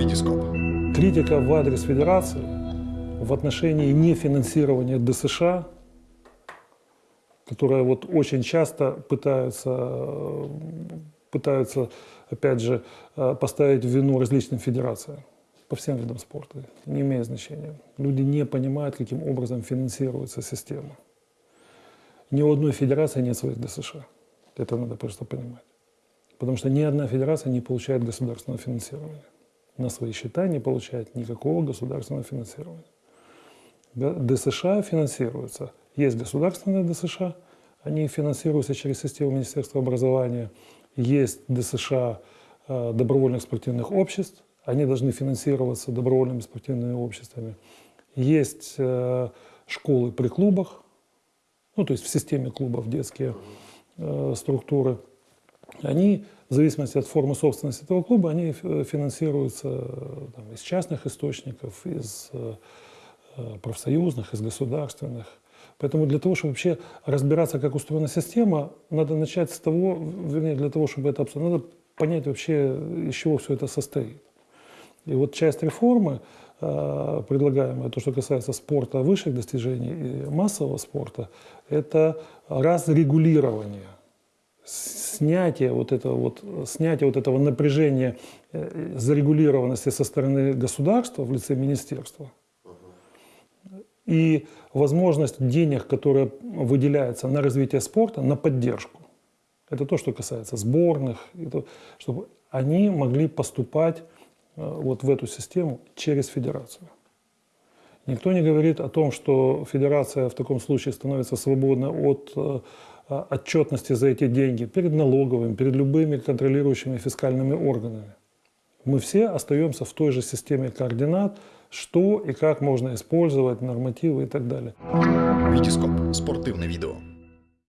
Витископ. Критика в адрес федерации в отношении нефинансирования ДСШ, которая вот очень часто пытаются, пытаются, опять же, э, поставить вину различным федерациям по всем видам спорта, не имеет значения. Люди не понимают, каким образом финансируется система. Ни у одной федерации нет своих ДСШ. Это надо просто понимать. Потому что ни одна федерация не получает государственного финансирования. На свои счета не получает никакого государственного финансирования. ДСШ финансируются. Есть государственные ДСШ, они финансируются через систему Министерства образования. Есть ДСШ э, добровольных спортивных обществ, они должны финансироваться добровольными спортивными обществами. Есть э, школы при клубах, ну то есть в системе клубов детские э, структуры. Они, в зависимости от формы собственности этого клуба, они финансируются там, из частных источников, из Э, профсоюзных, из государственных. Поэтому для того, чтобы вообще разбираться, как устроена система, надо начать с того, вернее, для того, чтобы это обсудить, надо понять вообще, из чего все это состоит. И вот часть реформы, э, предлагаемая, то, что касается спорта высших достижений и массового спорта, это разрегулирование, снятие вот этого, вот, снятие вот этого напряжения э, зарегулированности со стороны государства в лице министерства – и возможность денег, которые выделяются на развитие спорта, на поддержку. Это то, что касается сборных, это, чтобы они могли поступать э, вот в эту систему через федерацию. Никто не говорит о том, что федерация в таком случае становится свободна от э, отчетности за эти деньги перед налоговыми, перед любыми контролирующими фискальными органами. Мы все остаемся в той же системе координат, что и как можно использовать, нормативы и так далее. Витископ. Спортивное видео.